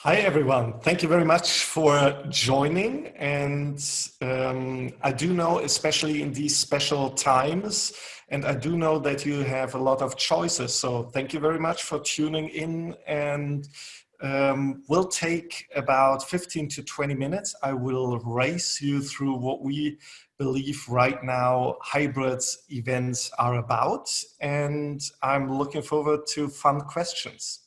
Hi, everyone. Thank you very much for joining. And um, I do know, especially in these special times, and I do know that you have a lot of choices. So thank you very much for tuning in and um, we'll take about 15 to 20 minutes. I will race you through what we believe right now hybrid events are about. And I'm looking forward to fun questions.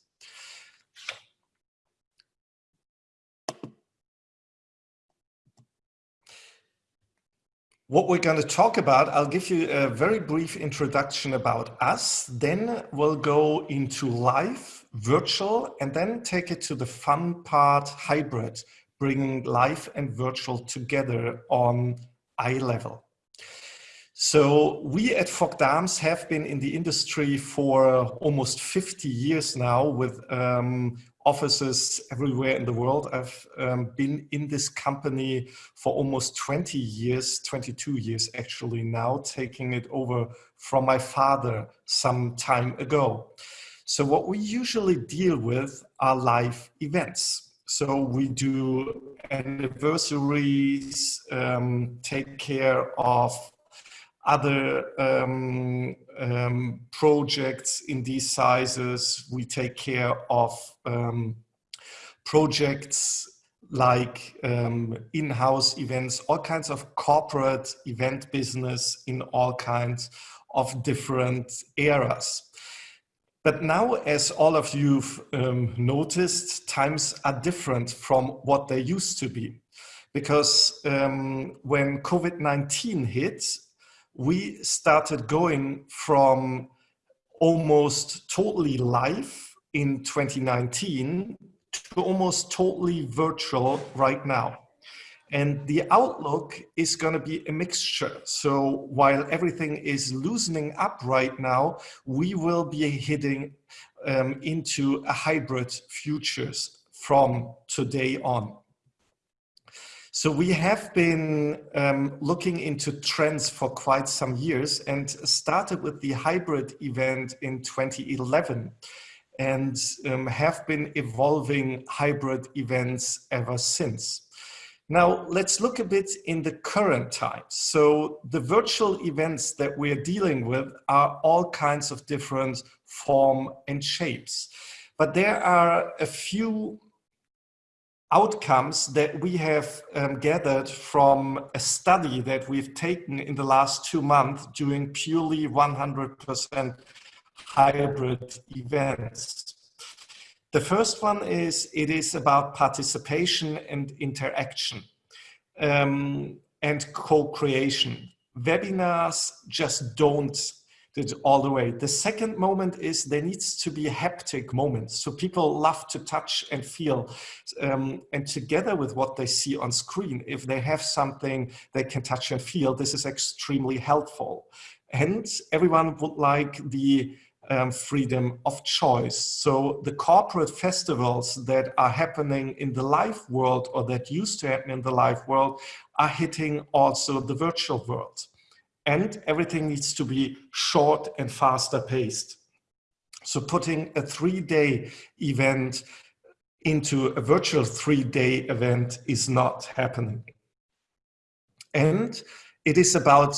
What we're going to talk about, I'll give you a very brief introduction about us, then we'll go into live, virtual, and then take it to the fun part, hybrid, bringing live and virtual together on eye level. So we at Vok Dams have been in the industry for almost 50 years now with um, offices everywhere in the world. I've um, been in this company for almost 20 years, 22 years actually now, taking it over from my father some time ago. So what we usually deal with are live events. So we do anniversaries, um, take care of other um, um, projects in these sizes. We take care of um, projects like um, in-house events, all kinds of corporate event business in all kinds of different eras. But now, as all of you've um, noticed, times are different from what they used to be. Because um, when COVID-19 hit, we started going from almost totally live in 2019 to almost totally virtual right now. And the outlook is going to be a mixture. So while everything is loosening up right now, we will be hitting um, into a hybrid futures from today on. So we have been um, looking into trends for quite some years and started with the hybrid event in 2011 and um, have been evolving hybrid events ever since. Now, let's look a bit in the current times. So the virtual events that we're dealing with are all kinds of different form and shapes. But there are a few outcomes that we have um, gathered from a study that we've taken in the last two months doing purely 100% hybrid events. The first one is it is about participation and interaction um, and co-creation. Webinars just don't all the way. The second moment is there needs to be a haptic moment. So people love to touch and feel. Um, and together with what they see on screen, if they have something they can touch and feel, this is extremely helpful. And everyone would like the um, freedom of choice. So the corporate festivals that are happening in the live world or that used to happen in the live world are hitting also the virtual world and everything needs to be short and faster paced. So putting a three-day event into a virtual three-day event is not happening. And it is about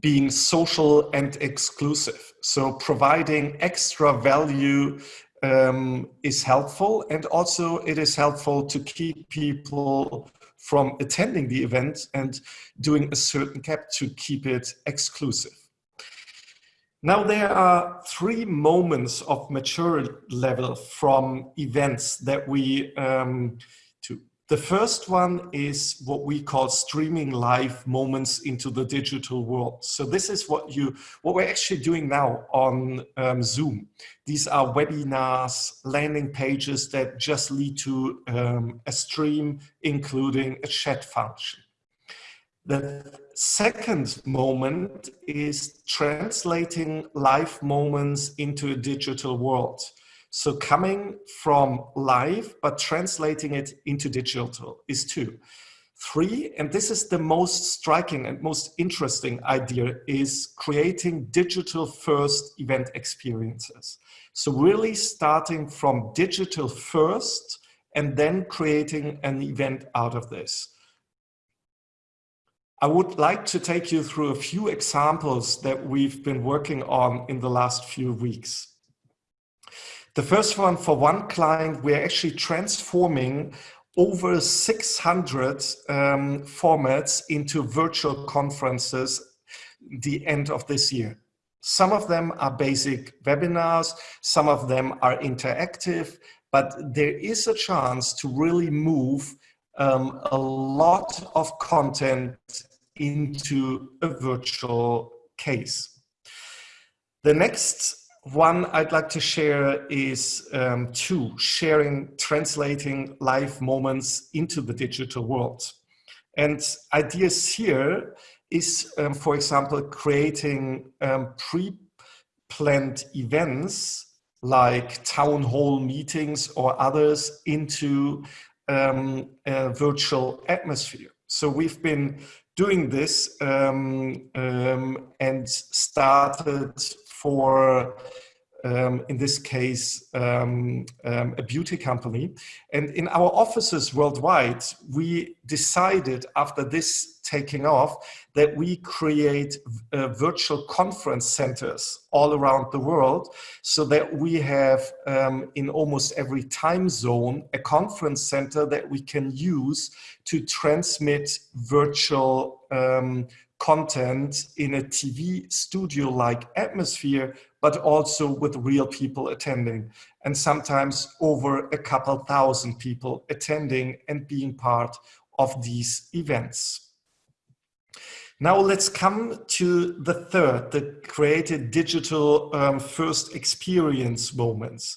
being social and exclusive. So providing extra value um, is helpful and also it is helpful to keep people from attending the event and doing a certain cap to keep it exclusive. Now there are three moments of maturity level from events that we um, the first one is what we call streaming live moments into the digital world. So this is what you, what we're actually doing now on um, Zoom. These are webinars, landing pages that just lead to um, a stream, including a chat function. The second moment is translating live moments into a digital world. So coming from live, but translating it into digital is two. Three, and this is the most striking and most interesting idea, is creating digital first event experiences. So really starting from digital first and then creating an event out of this. I would like to take you through a few examples that we've been working on in the last few weeks. The first one for one client, we're actually transforming over 600 um, formats into virtual conferences the end of this year. Some of them are basic webinars, some of them are interactive, but there is a chance to really move um, a lot of content into a virtual case. The next one I'd like to share is um, two, sharing, translating live moments into the digital world. And ideas here is, um, for example, creating um, pre-planned events like town hall meetings or others into um, a virtual atmosphere. So we've been doing this um, um, and started for um, in this case, um, um, a beauty company. And in our offices worldwide, we decided after this taking off that we create uh, virtual conference centers all around the world so that we have um, in almost every time zone a conference center that we can use to transmit virtual um, content in a TV studio-like atmosphere, but also with real people attending and sometimes over a couple thousand people attending and being part of these events. Now let's come to the third, the created digital um, first experience moments.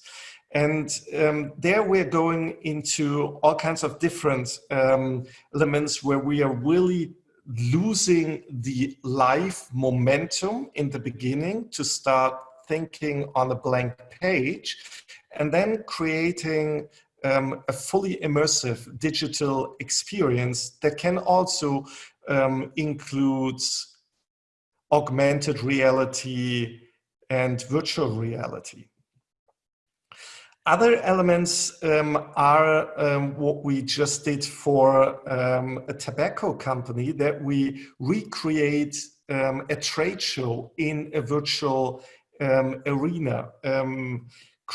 And um, there we're going into all kinds of different um, elements where we are really losing the live momentum in the beginning to start thinking on a blank page and then creating um, a fully immersive digital experience that can also um, include augmented reality and virtual reality. Other elements um, are um, what we just did for um, a tobacco company that we recreate um, a trade show in a virtual um, arena, um,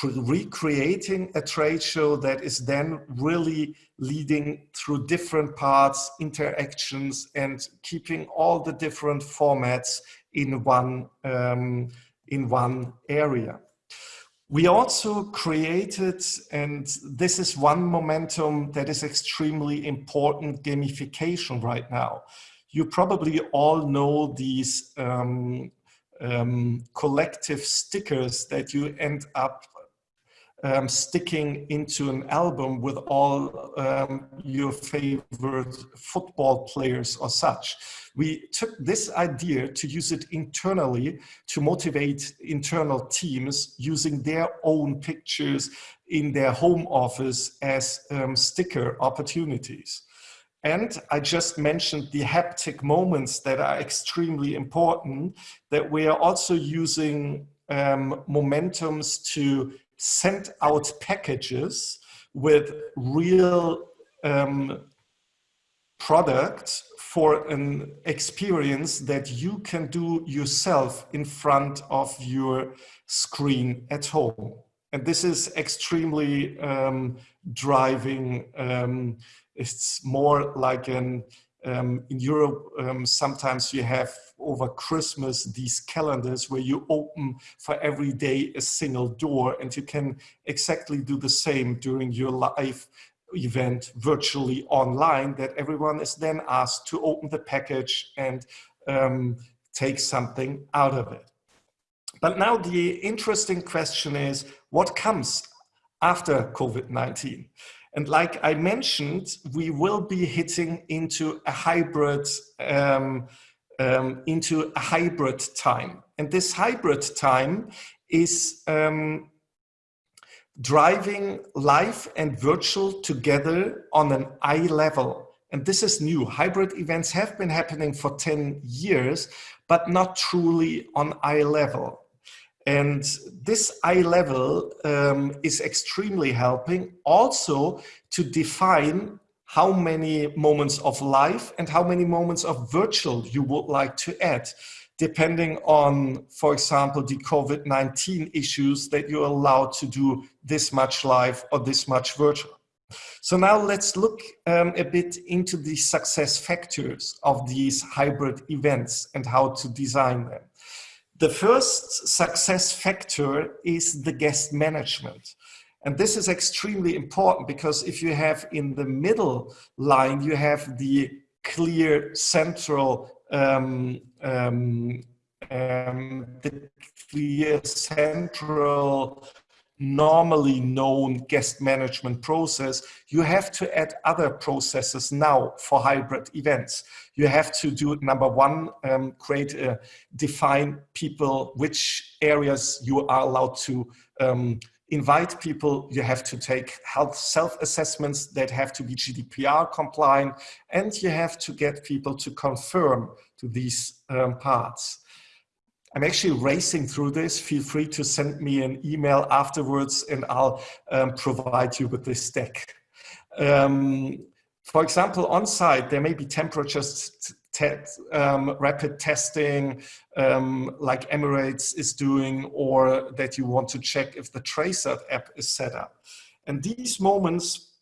recreating a trade show that is then really leading through different parts, interactions, and keeping all the different formats in one, in one area. We also created, and this is one momentum that is extremely important, gamification right now. You probably all know these um, um, collective stickers that you end up um, sticking into an album with all um, your favorite football players or such. We took this idea to use it internally to motivate internal teams using their own pictures in their home office as um, sticker opportunities. And I just mentioned the haptic moments that are extremely important, that we are also using um, momentums to send out packages with real um, product for an experience that you can do yourself in front of your screen at home. And this is extremely um, driving, um, it's more like an um, in Europe, um, sometimes you have over Christmas these calendars where you open for every day a single door and you can exactly do the same during your live event virtually online that everyone is then asked to open the package and um, take something out of it. But now the interesting question is what comes after COVID-19? And like I mentioned, we will be hitting into a hybrid um, um, into a hybrid time. And this hybrid time is um, driving live and virtual together on an eye level. And this is new. Hybrid events have been happening for 10 years, but not truly on eye level. And this eye level um, is extremely helping also to define how many moments of life and how many moments of virtual you would like to add, depending on, for example, the COVID-19 issues that you're allowed to do this much live or this much virtual. So now let's look um, a bit into the success factors of these hybrid events and how to design them. The first success factor is the guest management. And this is extremely important because if you have in the middle line, you have the clear central um, um, um, the clear central normally known guest management process, you have to add other processes now for hybrid events. You have to do number one, um, create, a, define people, which areas you are allowed to um, invite people. You have to take health self-assessments that have to be GDPR compliant, and you have to get people to confirm to these um, parts. I'm actually racing through this. Feel free to send me an email afterwards and I'll um, provide you with this deck. Um, for example, on site, there may be temperatures um, rapid testing um, like Emirates is doing or that you want to check if the Tracer app is set up. And these moments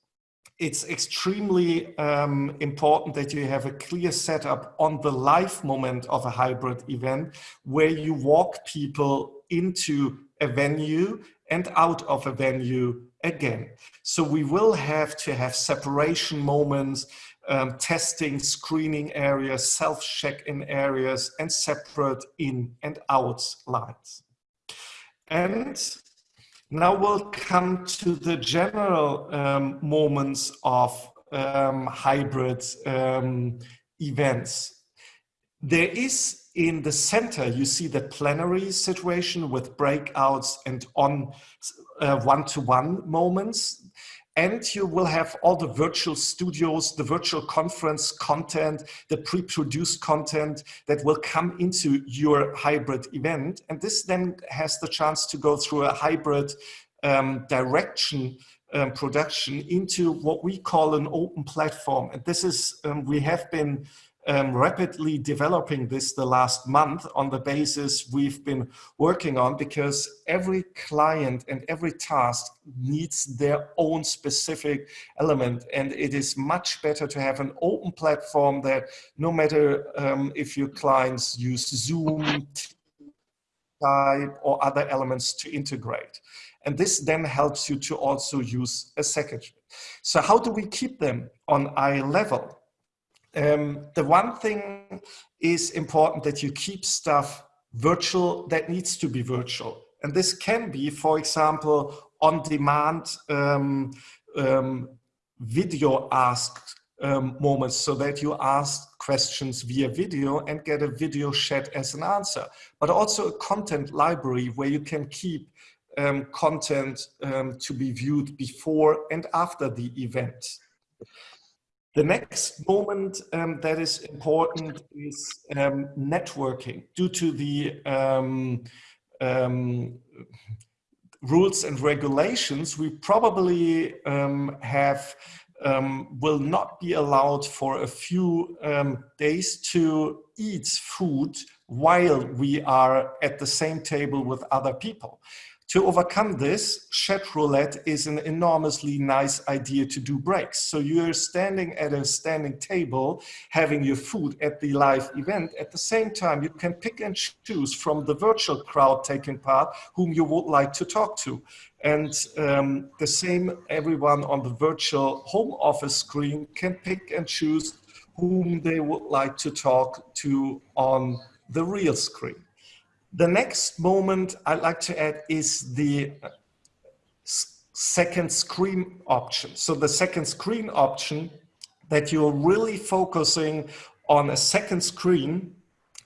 it's extremely um, important that you have a clear setup on the live moment of a hybrid event where you walk people into a venue and out of a venue again. So we will have to have separation moments, um, testing, screening areas, self-check-in areas, and separate in and out lines. And now we'll come to the general um, moments of um, hybrid um, events. There is in the center, you see the plenary situation with breakouts and on uh, one-to-one -one moments and you will have all the virtual studios, the virtual conference content, the pre-produced content that will come into your hybrid event. And this then has the chance to go through a hybrid um, direction um, production into what we call an open platform. And this is, um, we have been um, rapidly developing this the last month on the basis we've been working on because every client and every task needs their own specific element and it is much better to have an open platform that no matter um, if your clients use Zoom, Skype or other elements to integrate. And this then helps you to also use a second. So how do we keep them on eye level? Um, the one thing is important that you keep stuff virtual that needs to be virtual. And this can be, for example, on-demand um, um, video asked um, moments so that you ask questions via video and get a video chat as an answer, but also a content library where you can keep um, content um, to be viewed before and after the event. The next moment um, that is important is um, networking due to the um, um rules and regulations. We probably um, have um, will not be allowed for a few days to eat food while we are at the same table with other people. To overcome this, chat roulette is an enormously nice idea to do breaks. So you're standing at a standing table, having your food at the live event. At the same time, you can pick and choose from the virtual crowd taking part whom you would like to talk to. And um, the same, everyone on the virtual home office screen can pick and choose whom they would like to talk to on the real screen. The next moment I'd like to add is the uh, second screen option. So the second screen option that you're really focusing on a second screen,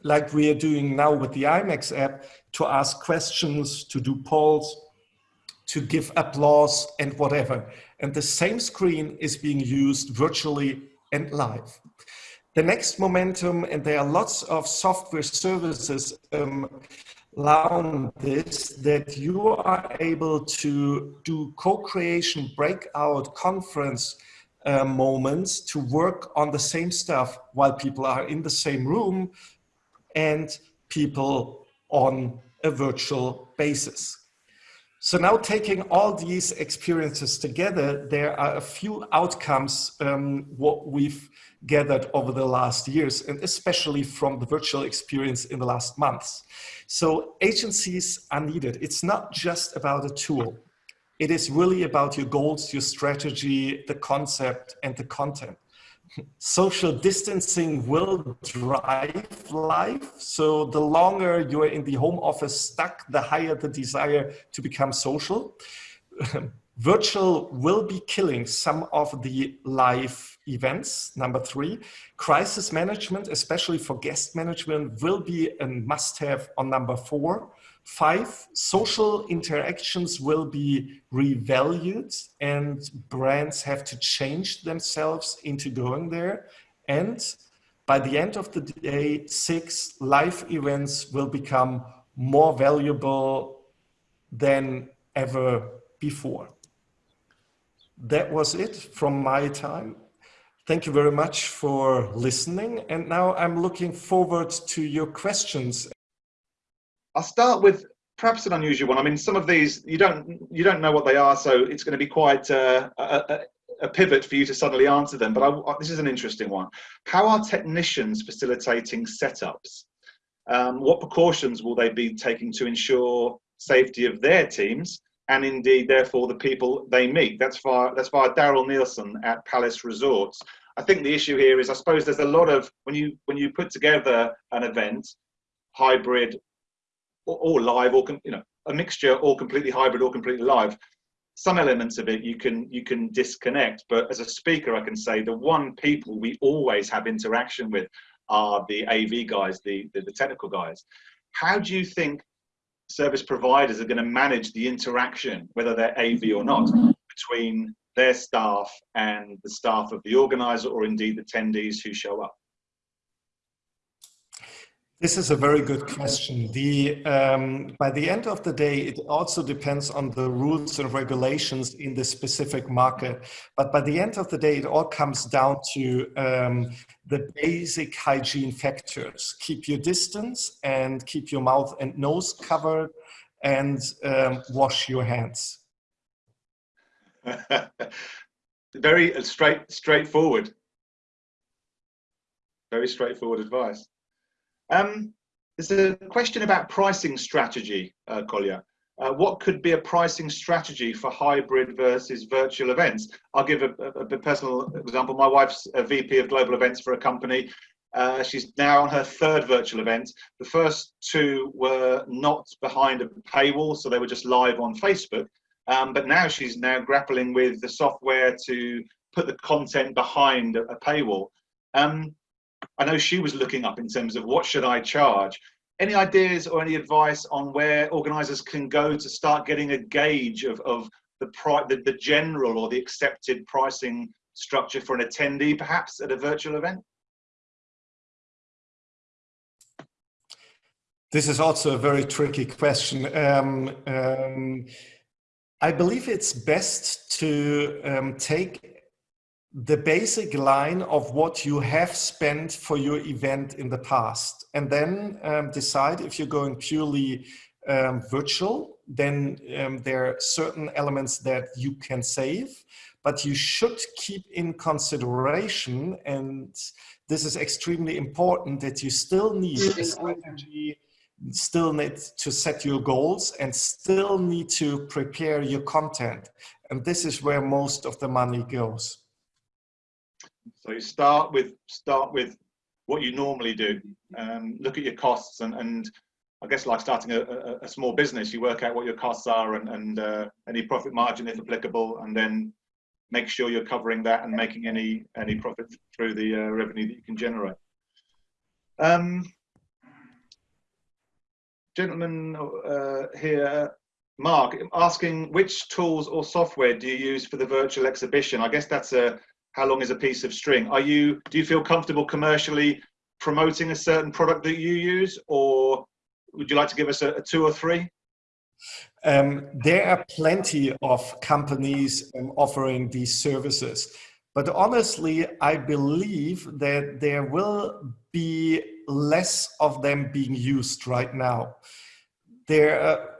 like we are doing now with the IMAX app, to ask questions, to do polls, to give applause and whatever. And the same screen is being used virtually and live. The next momentum, and there are lots of software services um, around this that you are able to do co-creation breakout conference uh, moments to work on the same stuff while people are in the same room and people on a virtual basis. So now taking all these experiences together, there are a few outcomes um, what we've gathered over the last years, and especially from the virtual experience in the last months. So agencies are needed. It's not just about a tool. It is really about your goals, your strategy, the concept, and the content social distancing will drive life. So the longer you're in the home office stuck, the higher the desire to become social. Virtual will be killing some of the live events. Number three, crisis management, especially for guest management, will be a must have on number four. Five, social interactions will be revalued and brands have to change themselves into going there. And by the end of the day, six, live events will become more valuable than ever before. That was it from my time. Thank you very much for listening. And now I'm looking forward to your questions. I'll start with perhaps an unusual one. I mean, some of these you don't you don't know what they are, so it's going to be quite uh, a, a, pivot for you to suddenly answer them. But I, this is an interesting one. How are technicians facilitating setups? Um, what precautions will they be taking to ensure safety of their teams and indeed, therefore, the people they meet? That's via that's via Daryl Nielsen at Palace Resorts. I think the issue here is, I suppose, there's a lot of when you when you put together an event, hybrid or, or live or you know a mixture or completely hybrid or completely live some elements of it you can you can disconnect but as a speaker i can say the one people we always have interaction with are the av guys the the, the technical guys how do you think service providers are going to manage the interaction whether they're av or not between their staff and the staff of the organizer or indeed the attendees who show up this is a very good question. The, um, by the end of the day, it also depends on the rules and regulations in the specific market. But by the end of the day, it all comes down to um, the basic hygiene factors. Keep your distance and keep your mouth and nose covered and um, wash your hands. very straight, straightforward. Very straightforward advice. Um, there's a question about pricing strategy, uh, Colja. Uh, what could be a pricing strategy for hybrid versus virtual events? I'll give a, a, a personal example. My wife's a VP of global events for a company. Uh, she's now on her third virtual event. The first two were not behind a paywall, so they were just live on Facebook. Um, but now she's now grappling with the software to put the content behind a, a paywall. Um, I know she was looking up in terms of what should I charge. Any ideas or any advice on where organisers can go to start getting a gauge of, of the, pri- the, the general or the accepted pricing structure for an attendee, perhaps at a virtual event? This is also a very tricky question. Um, um, I believe it's best to um, take the basic line of what you have spent for your event in the past and then um, decide if you're going purely um, virtual then um, there are certain elements that you can save but you should keep in consideration and this is extremely important that you still need a strategy still need to set your goals and still need to prepare your content and this is where most of the money goes so you start with start with what you normally do. Um, look at your costs and, and I guess like starting a, a, a, small business, you work out what your costs are and, and uh, any profit margin if applicable, and then make sure you're covering that and making any any profit through the uh, revenue that you can generate. Um, gentleman uh, here, Mark, asking which tools or software do you use for the virtual exhibition? I guess that's a how long is a piece of string? Are you, do you feel comfortable commercially promoting a certain product that you use or would you like to give us a, a two or three? Um, there are plenty of companies um, offering these services. But honestly, I believe that there will be less of them being used right now. There are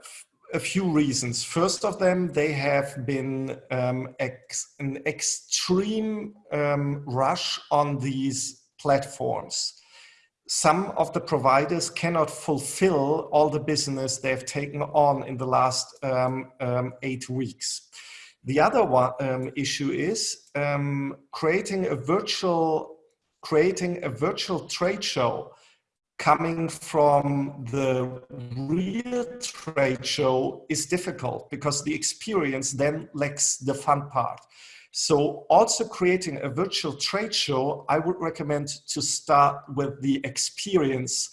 a few reasons. First of them, they have been um, ex an extreme um, rush on these platforms. Some of the providers cannot fulfill all the business they've taken on in the last um, um eight weeks. The other one, um, issue is um, creating a virtual creating a virtual trade show coming from the real trade show is difficult because the experience then lacks the fun part. So also creating a virtual trade show, I would recommend to start with the experience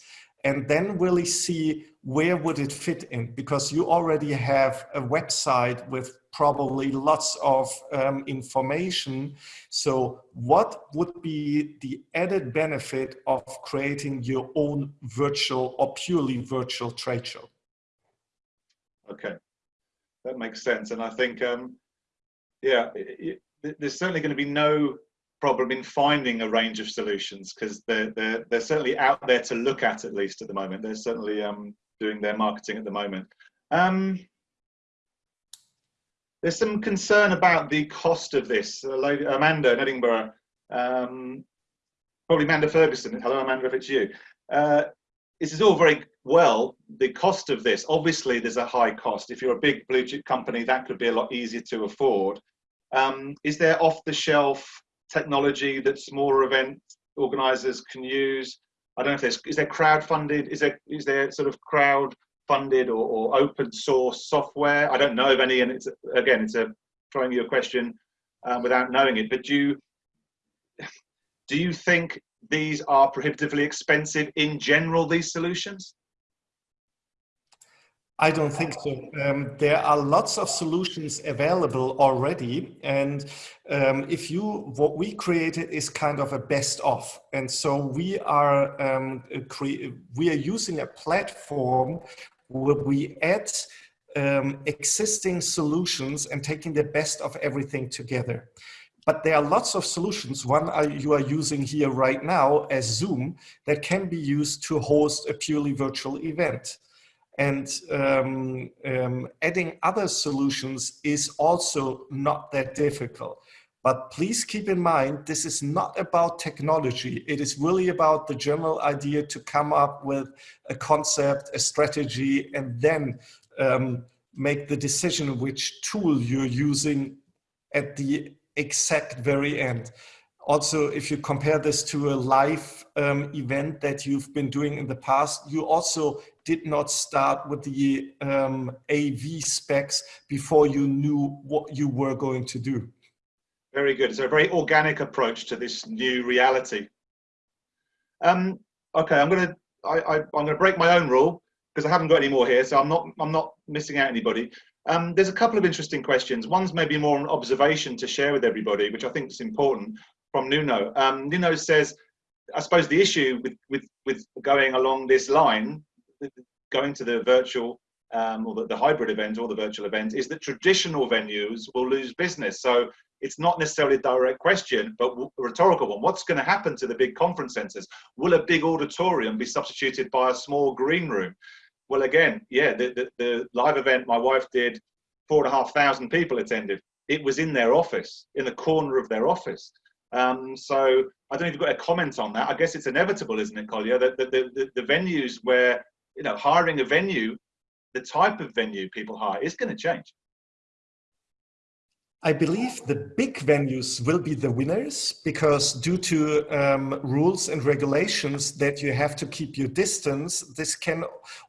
and then really see where would it fit in because you already have a website with probably lots of um, information. So what would be the added benefit of creating your own virtual or purely virtual trade show? Okay, that makes sense. And I think, um, yeah, it, it, there's certainly going to be no problem in finding a range of solutions because they're, they're, they're certainly out there to look at at least at the moment. They're certainly um, doing their marketing at the moment. Um, there's some concern about the cost of this. Amanda in Edinburgh, um, probably Amanda Ferguson. Hello, Amanda, if it's you. Uh, this is all very well. The cost of this, obviously, there's a high cost. If you're a big blue chip company, that could be a lot easier to afford. Um, is there off-the-shelf technology that smaller event organisers can use? I don't know if there's is there crowd funded? Is there is there sort of crowd funded or, or open source software? I don't know of any, and it's again, it's a throwing you a question um, without knowing it. But do you do you think these are prohibitively expensive in general? These solutions? I don't think so. Um, there are lots of solutions available already. And um, if you, what we created is kind of a best of. And so we are, um, we are using a platform where we add um, existing solutions and taking the best of everything together. But there are lots of solutions. One you are using here right now as Zoom that can be used to host a purely virtual event. And um, um, adding other solutions is also not that difficult. But please keep in mind, this is not about technology. It is really about the general idea to come up with a concept, a strategy, and then um, make the decision which tool you're using at the exact very end. Also, if you compare this to a live um, event that you've been doing in the past, you also did not start with the um, AV specs before you knew what you were going to do. Very good. It's a very organic approach to this new reality. Um, okay, I'm going to I, I'm to break my own rule because I haven't got any more here, so I'm not I'm not missing out anybody. Um, there's a couple of interesting questions. One's maybe more an observation to share with everybody, which I think is important from Nuno. Um, Nuno says, I suppose the issue with, with, with going along this line, going to the virtual um, or the, the, hybrid event or the virtual event, is that traditional venues will lose business. So it's not necessarily a direct question, but a rhetorical one. What's going to happen to the big conference centers? Will a big auditorium be substituted by a small green room? Well, again, yeah, the, the, the live event my wife did, four and a half thousand people attended. It was in their office, in the corner of their office. Um, so I don't you've got a comment on that. I guess it's inevitable, isn't it, Colja, that the, the, the, venues where, you know, hiring a venue, the type of venue people hire is going to change. I believe the big venues will be the winners because due to um, rules and regulations that you have to keep your distance, this can,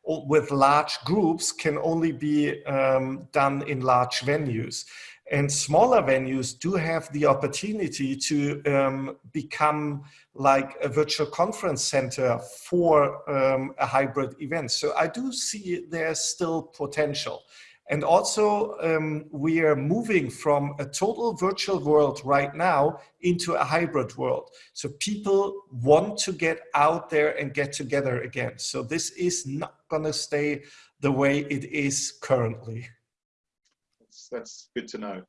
with large groups, can only be um, done in large venues. And smaller venues do have the opportunity to um, become like a virtual conference center for um, a hybrid event. So I do see there's still potential. And also, um, we are moving from a total virtual world right now into a hybrid world. So people want to get out there and get together again. So this is not going to stay the way it is currently. That's, good to know.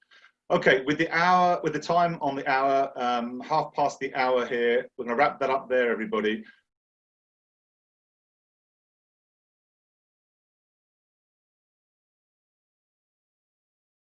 Okay, with the hour, with the time on the hour, um, half past the hour here, we're going to wrap that up there, everybody.